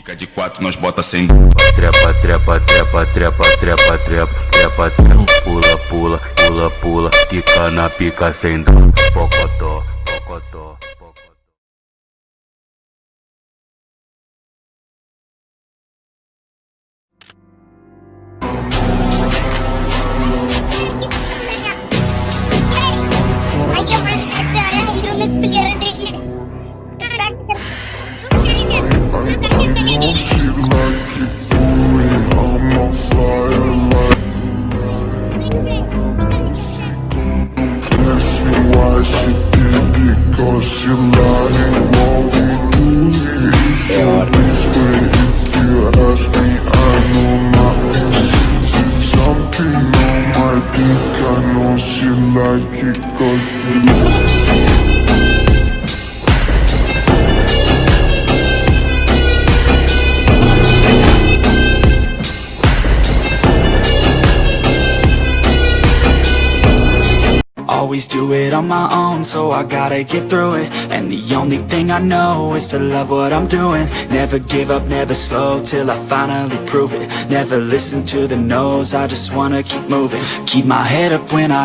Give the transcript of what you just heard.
Fica de quatro, nós bota sem Trepa, trepa, trepa, trepa, trepa, trepa, trepa, trepa, pula, pula, pula, pula, fica na pica sem dó, pocotó, pocotó, pocotó. Me why she did it, cause she lying What we do here is so discreet If you ask me, I know my exes Something on my dick, I know she like it cause she Always do it on my own, so I gotta get through it. And the only thing I know is to love what I'm doing. Never give up, never slow, till I finally prove it. Never listen to the no's, I just wanna keep moving. Keep my head up when I